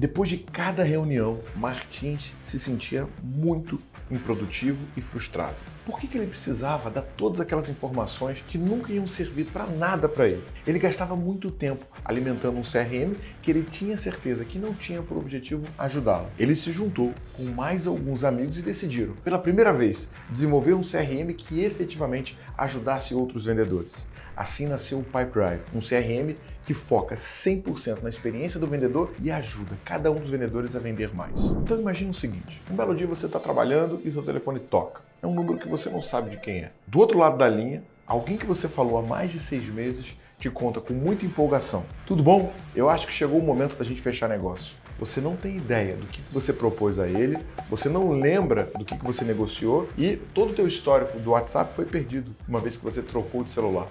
Depois de cada reunião, Martins se sentia muito improdutivo e frustrado. Por que, que ele precisava dar todas aquelas informações que nunca iam servir para nada para ele? Ele gastava muito tempo alimentando um CRM que ele tinha certeza que não tinha por objetivo ajudá-lo. Ele se juntou com mais alguns amigos e decidiram, pela primeira vez, desenvolver um CRM que efetivamente ajudasse outros vendedores. Assim nasceu o Pipedrive, um CRM que foca 100% na experiência do vendedor e ajuda cada um dos vendedores a vender mais. Então imagine o seguinte, um belo dia você está trabalhando e seu telefone toca. É um número que você não sabe de quem é. Do outro lado da linha, alguém que você falou há mais de seis meses te conta com muita empolgação. Tudo bom? Eu acho que chegou o momento da gente fechar negócio. Você não tem ideia do que você propôs a ele, você não lembra do que você negociou e todo o teu histórico do WhatsApp foi perdido uma vez que você trocou de celular.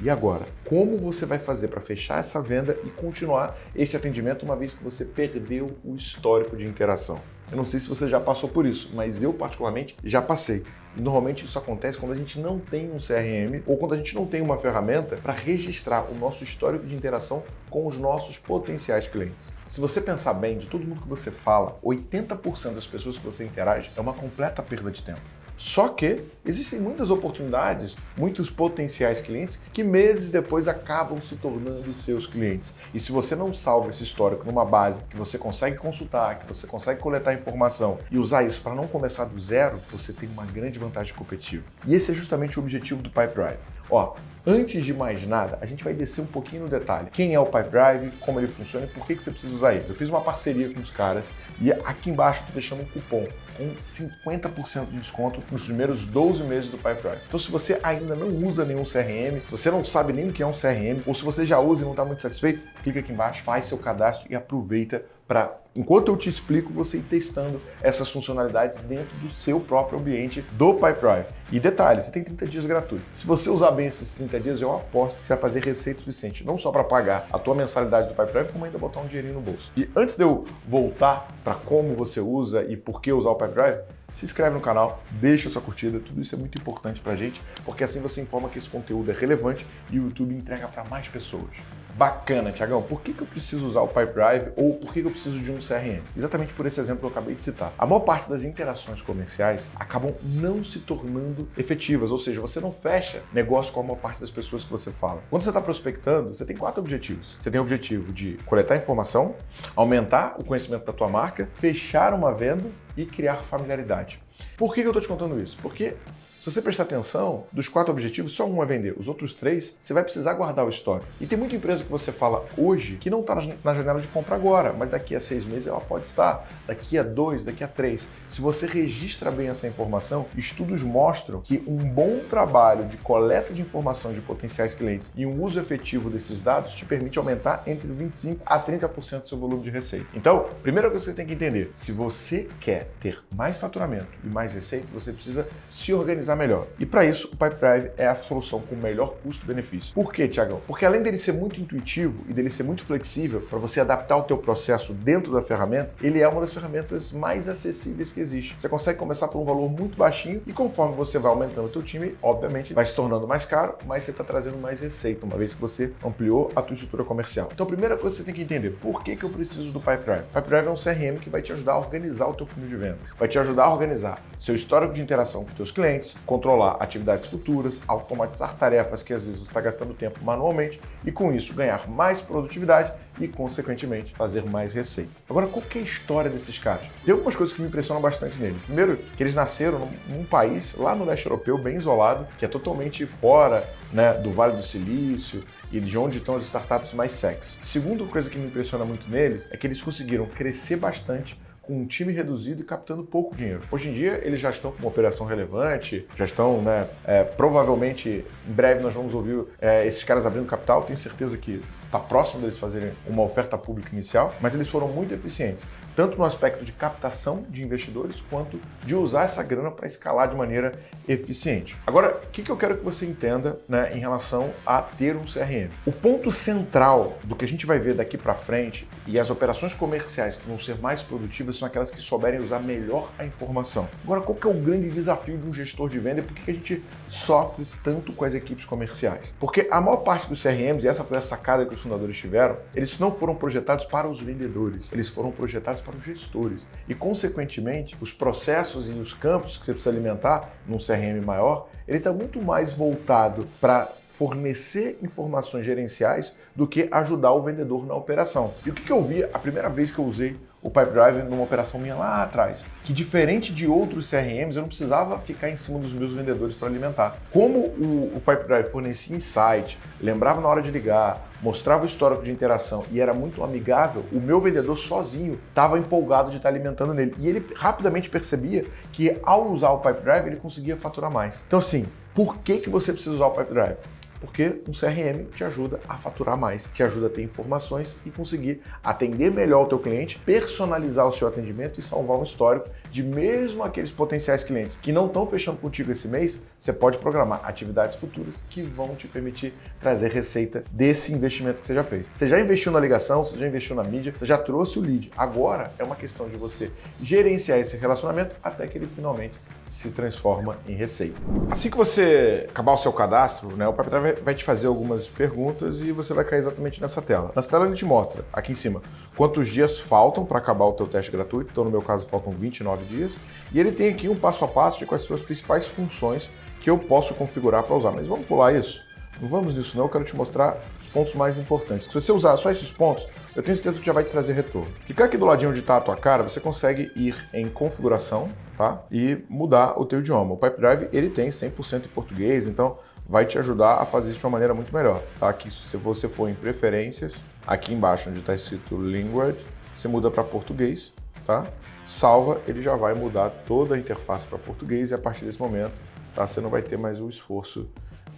E agora, como você vai fazer para fechar essa venda e continuar esse atendimento uma vez que você perdeu o histórico de interação? Eu não sei se você já passou por isso, mas eu particularmente já passei. Normalmente isso acontece quando a gente não tem um CRM ou quando a gente não tem uma ferramenta para registrar o nosso histórico de interação com os nossos potenciais clientes. Se você pensar bem, de todo mundo que você fala, 80% das pessoas que você interage é uma completa perda de tempo. Só que existem muitas oportunidades, muitos potenciais clientes que meses depois acabam se tornando seus clientes. E se você não salva esse histórico numa base que você consegue consultar, que você consegue coletar informação e usar isso para não começar do zero, você tem uma grande vantagem competitiva. E esse é justamente o objetivo do Pipe Drive. Ó, Antes de mais nada, a gente vai descer um pouquinho no detalhe. Quem é o Pipe Drive, como ele funciona e por que, que você precisa usar eles. Eu fiz uma parceria com os caras e aqui embaixo estou deixando um cupom com 50% de desconto nos primeiros 12 meses do Pipe Drive. Então se você ainda não usa nenhum CRM, se você não sabe nem o que é um CRM, ou se você já usa e não está muito satisfeito, clica aqui embaixo, faz seu cadastro e aproveita para, enquanto eu te explico, você ir testando essas funcionalidades dentro do seu próprio ambiente do Pipedrive. E detalhe, você tem 30 dias gratuitos. Se você usar bem esses 30 dias, eu aposto que você vai fazer receita suficiente, não só para pagar a tua mensalidade do Pipedrive, como ainda botar um dinheirinho no bolso. E antes de eu voltar para como você usa e por que usar o Pipedrive, se inscreve no canal, deixa sua curtida, tudo isso é muito importante pra gente, porque assim você informa que esse conteúdo é relevante e o YouTube entrega para mais pessoas. Bacana, Tiagão, por que, que eu preciso usar o Pipedrive ou por que, que eu preciso de um CRM? Exatamente por esse exemplo que eu acabei de citar. A maior parte das interações comerciais acabam não se tornando efetivas, ou seja, você não fecha negócio com a maior parte das pessoas que você fala. Quando você está prospectando, você tem quatro objetivos. Você tem o objetivo de coletar informação, aumentar o conhecimento da tua marca, fechar uma venda e criar familiaridade. Por que eu estou te contando isso? Porque se você prestar atenção, dos quatro objetivos, só um é vender. Os outros três, você vai precisar guardar o estoque. E tem muita empresa que você fala hoje que não está na janela de compra agora, mas daqui a seis meses ela pode estar, daqui a dois, daqui a três. Se você registra bem essa informação, estudos mostram que um bom trabalho de coleta de informação de potenciais clientes e um uso efetivo desses dados te permite aumentar entre 25% a 30% do seu volume de receita. Então, primeira coisa que você tem que entender, se você quer ter mais faturamento e mais receita, você precisa se organizar melhor. E para isso, o Pipedrive é a solução com o melhor custo-benefício. Por quê, Tiagão? Porque além dele ser muito intuitivo e dele ser muito flexível para você adaptar o teu processo dentro da ferramenta, ele é uma das ferramentas mais acessíveis que existe. Você consegue começar por um valor muito baixinho e conforme você vai aumentando o teu time, obviamente vai se tornando mais caro, mas você está trazendo mais receita, uma vez que você ampliou a tua estrutura comercial. Então a primeira coisa que você tem que entender, por que, que eu preciso do Pipedrive? Pipedrive é um CRM que vai te ajudar a organizar o teu funil de vendas, vai te ajudar a organizar seu histórico de interação com teus clientes, controlar atividades futuras, automatizar tarefas que às vezes você está gastando tempo manualmente e com isso ganhar mais produtividade e, consequentemente, fazer mais receita. Agora, qual que é a história desses caras? Tem algumas coisas que me impressionam bastante neles. Primeiro, que eles nasceram num, num país lá no leste europeu, bem isolado, que é totalmente fora né, do Vale do Silício e de onde estão as startups mais sexy. Segunda coisa que me impressiona muito neles é que eles conseguiram crescer bastante com um time reduzido e captando pouco dinheiro. Hoje em dia, eles já estão com uma operação relevante, já estão, né, é, provavelmente, em breve nós vamos ouvir é, esses caras abrindo capital, tenho certeza que está próximo deles fazerem uma oferta pública inicial, mas eles foram muito eficientes, tanto no aspecto de captação de investidores, quanto de usar essa grana para escalar de maneira eficiente. Agora, o que, que eu quero que você entenda né, em relação a ter um CRM? O ponto central do que a gente vai ver daqui para frente e as operações comerciais que vão ser mais produtivas são aquelas que souberem usar melhor a informação. Agora, qual que é o grande desafio de um gestor de venda e por que a gente sofre tanto com as equipes comerciais? Porque a maior parte dos CRMs, e essa foi a sacada que os fundadores tiveram, eles não foram projetados para os vendedores, eles foram projetados para os gestores. E, consequentemente, os processos e os campos que você precisa alimentar num CRM maior, ele está muito mais voltado para fornecer informações gerenciais do que ajudar o vendedor na operação. E o que, eu vi a primeira vez que eu usei o Pipedrive numa operação minha lá atrás? Que diferente de outros CRMs, eu não precisava ficar em cima dos meus vendedores para alimentar. Como o, o Pipedrive fornecia insight, lembrava na hora de ligar, mostrava o histórico de interação e era muito amigável, o meu vendedor sozinho estava empolgado de estar alimentando nele. E ele rapidamente percebia que ao usar o Pipedrive ele conseguia faturar mais. Então assim, por que, que você precisa usar o Pipedrive? Porque um CRM te ajuda a faturar mais, te ajuda a ter informações e conseguir atender melhor o teu cliente, personalizar o seu atendimento e salvar um histórico de mesmo aqueles potenciais clientes que não estão fechando contigo esse mês, você pode programar atividades futuras que vão te permitir trazer receita desse investimento que você já fez. Você já investiu na ligação, você já investiu na mídia, você já trouxe o lead. Agora é uma questão de você gerenciar esse relacionamento até que ele finalmente se transforma em receita. Assim que você acabar o seu cadastro, né, o proprietário vai te fazer algumas perguntas e você vai cair exatamente nessa tela. Nessa tela ele te mostra, aqui em cima, quantos dias faltam para acabar o teu teste gratuito. Então, no meu caso, faltam 29 dias. E ele tem aqui um passo a passo de quais são as principais funções que eu posso configurar para usar. Mas vamos pular isso? Não vamos nisso não, eu quero te mostrar os pontos mais importantes. Se você usar só esses pontos, eu tenho certeza que já vai te trazer retorno. Clicar aqui do ladinho onde está a tua cara, você consegue ir em configuração, tá? E mudar o teu idioma. O Pipedrive, ele tem 100% em português, então vai te ajudar a fazer isso de uma maneira muito melhor, tá? Aqui, se você for em preferências, aqui embaixo onde está escrito Language, você muda para português, tá? Salva, ele já vai mudar toda a interface para português e a partir desse momento, tá? Você não vai ter mais o esforço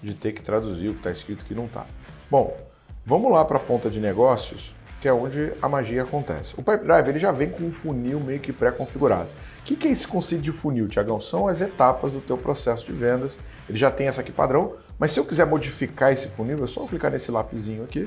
de ter que traduzir o que está escrito que não está. Bom, vamos lá para a ponta de negócios, que é onde a magia acontece. O Pipedrive ele já vem com um funil meio que pré-configurado. O que, que é esse conceito de funil, Tiagão? São as etapas do teu processo de vendas. Ele já tem essa aqui padrão, mas se eu quiser modificar esse funil, é só clicar nesse lapisinho aqui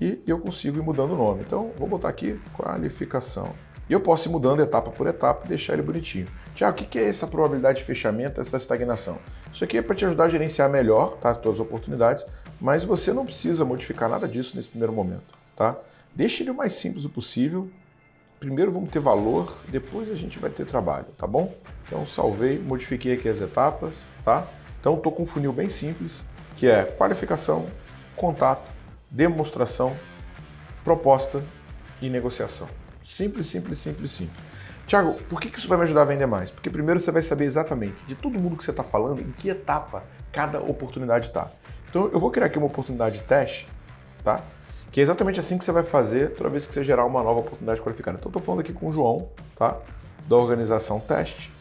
e eu consigo ir mudando o nome. Então, vou botar aqui qualificação. E eu posso ir mudando etapa por etapa e deixar ele bonitinho. Tiago, o que é essa probabilidade de fechamento, essa estagnação? Isso aqui é para te ajudar a gerenciar melhor tá, as tuas oportunidades, mas você não precisa modificar nada disso nesse primeiro momento. Tá? Deixe ele o mais simples possível. Primeiro vamos ter valor, depois a gente vai ter trabalho, tá bom? Então salvei, modifiquei aqui as etapas, tá? Então estou com um funil bem simples, que é qualificação, contato, demonstração, proposta e negociação. Simples, simples, simples, simples. Tiago, por que isso vai me ajudar a vender mais? Porque primeiro você vai saber exatamente de todo mundo que você está falando, em que etapa cada oportunidade está. Então eu vou criar aqui uma oportunidade de teste, tá? Que é exatamente assim que você vai fazer toda vez que você gerar uma nova oportunidade qualificada. Então estou falando aqui com o João, tá? Da organização teste.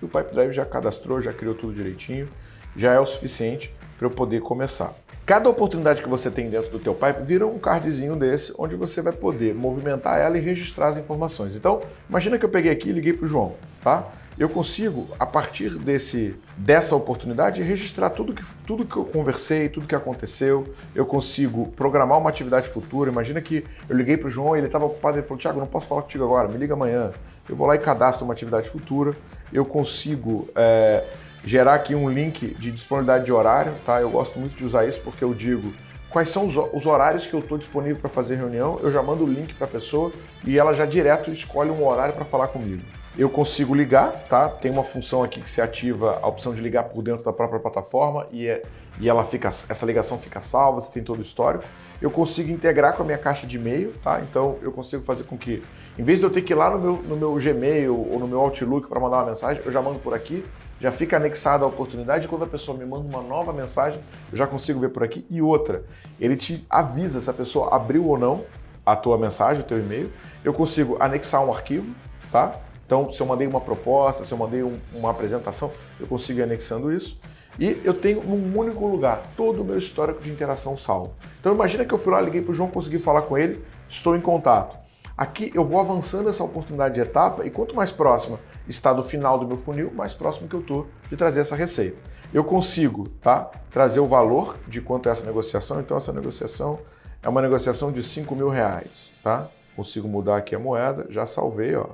E o Pipedrive já cadastrou, já criou tudo direitinho, já é o suficiente para eu poder começar. Cada oportunidade que você tem dentro do teu pipe vira um cardzinho desse, onde você vai poder movimentar ela e registrar as informações. Então, imagina que eu peguei aqui e liguei para o João, tá? Eu consigo, a partir desse, dessa oportunidade, registrar tudo que, tudo que eu conversei, tudo que aconteceu. Eu consigo programar uma atividade futura. Imagina que eu liguei para o João e ele estava ocupado. Ele falou, Tiago, não posso falar contigo agora, me liga amanhã. Eu vou lá e cadastro uma atividade futura. Eu consigo... É, gerar aqui um link de disponibilidade de horário, tá? Eu gosto muito de usar isso porque eu digo quais são os horários que eu estou disponível para fazer reunião, eu já mando o link para a pessoa e ela já direto escolhe um horário para falar comigo. Eu consigo ligar, tá? Tem uma função aqui que se ativa a opção de ligar por dentro da própria plataforma e, é, e ela fica, essa ligação fica salva, você tem todo o histórico. Eu consigo integrar com a minha caixa de e-mail, tá? Então eu consigo fazer com que, em vez de eu ter que ir lá no meu, no meu Gmail ou no meu Outlook para mandar uma mensagem, eu já mando por aqui já fica anexada a oportunidade. Quando a pessoa me manda uma nova mensagem, eu já consigo ver por aqui. E outra, ele te avisa se a pessoa abriu ou não a tua mensagem, o teu e-mail. Eu consigo anexar um arquivo, tá? Então, se eu mandei uma proposta, se eu mandei um, uma apresentação, eu consigo ir anexando isso. E eu tenho num único lugar todo o meu histórico de interação salvo. Então imagina que eu fui lá, liguei para o João, consegui falar com ele, estou em contato. Aqui eu vou avançando essa oportunidade de etapa e quanto mais próxima está do final do meu funil, mais próximo que eu estou de trazer essa receita. Eu consigo tá, trazer o valor de quanto é essa negociação, então essa negociação é uma negociação de 5 mil reais. Tá? Consigo mudar aqui a moeda, já salvei, ó.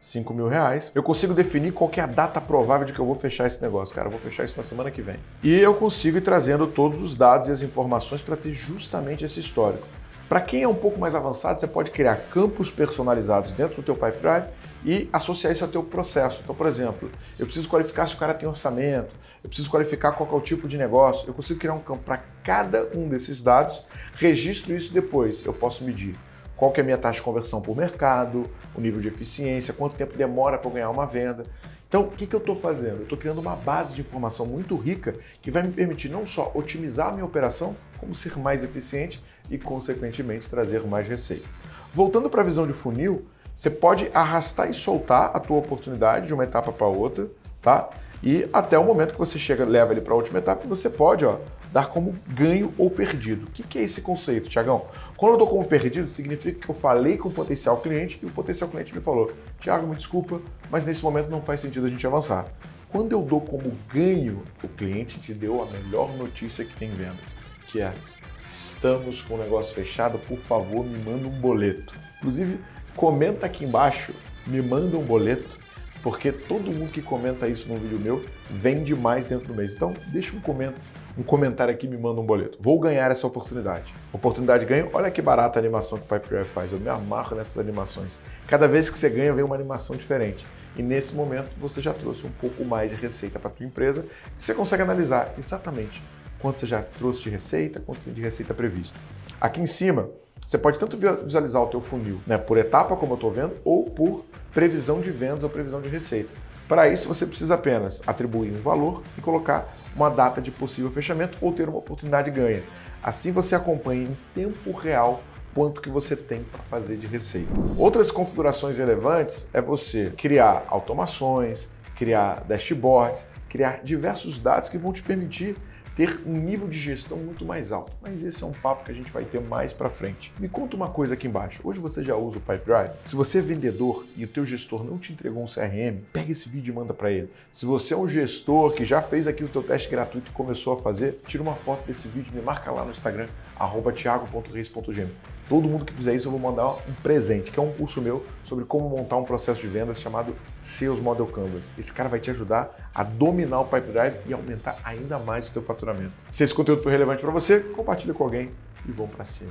5 mil reais, eu consigo definir qual é a data provável de que eu vou fechar esse negócio. Cara, eu vou fechar isso na semana que vem. E eu consigo ir trazendo todos os dados e as informações para ter justamente esse histórico. Para quem é um pouco mais avançado, você pode criar campos personalizados dentro do teu Pipedrive e associar isso ao teu processo. Então, por exemplo, eu preciso qualificar se o cara tem orçamento, eu preciso qualificar qual é o tipo de negócio, eu consigo criar um campo para cada um desses dados, registro isso depois, eu posso medir qual que é a minha taxa de conversão por mercado, o nível de eficiência, quanto tempo demora para ganhar uma venda. Então, o que, que eu estou fazendo? Eu estou criando uma base de informação muito rica que vai me permitir não só otimizar a minha operação, como ser mais eficiente e, consequentemente, trazer mais receita. Voltando para a visão de funil, você pode arrastar e soltar a tua oportunidade de uma etapa para outra, tá? E até o momento que você chega, leva ele para a última etapa, você pode ó, dar como ganho ou perdido. O que é esse conceito, Tiagão? Quando eu dou como perdido, significa que eu falei com o potencial cliente e o potencial cliente me falou: Tiago, me desculpa, mas nesse momento não faz sentido a gente avançar. Quando eu dou como ganho, o cliente te deu a melhor notícia que tem vendas, que é estamos com o negócio fechado, por favor, me manda um boleto. Inclusive, comenta aqui embaixo, me manda um boleto porque todo mundo que comenta isso no vídeo meu vende mais dentro do mês. Então, deixa um comentário, um comentário aqui me manda um boleto. Vou ganhar essa oportunidade. Oportunidade ganho. Olha que barata a animação que o Pipe faz. Eu me amarro nessas animações. Cada vez que você ganha, vem uma animação diferente. E nesse momento, você já trouxe um pouco mais de receita para a tua empresa. Você consegue analisar exatamente quanto você já trouxe de receita, quanto tem de receita prevista. Aqui em cima, você pode tanto visualizar o teu funil né, por etapa, como eu estou vendo, ou por previsão de vendas ou previsão de receita. Para isso, você precisa apenas atribuir um valor e colocar uma data de possível fechamento ou ter uma oportunidade de ganha. Assim você acompanha em tempo real quanto que você tem para fazer de receita. Outras configurações relevantes é você criar automações, criar dashboards, criar diversos dados que vão te permitir ter um nível de gestão muito mais alto. Mas esse é um papo que a gente vai ter mais para frente. Me conta uma coisa aqui embaixo. Hoje você já usa o Pipedrive? Se você é vendedor e o teu gestor não te entregou um CRM, pega esse vídeo e manda para ele. Se você é um gestor que já fez aqui o teu teste gratuito e começou a fazer, tira uma foto desse vídeo, me marca lá no Instagram, thiago.reis.gm. Todo mundo que fizer isso eu vou mandar um presente, que é um curso meu sobre como montar um processo de vendas chamado Sales Model Canvas. Esse cara vai te ajudar a dominar o Pipe Drive e aumentar ainda mais o teu faturamento. Se esse conteúdo foi relevante para você, compartilha com alguém e vamos para cima.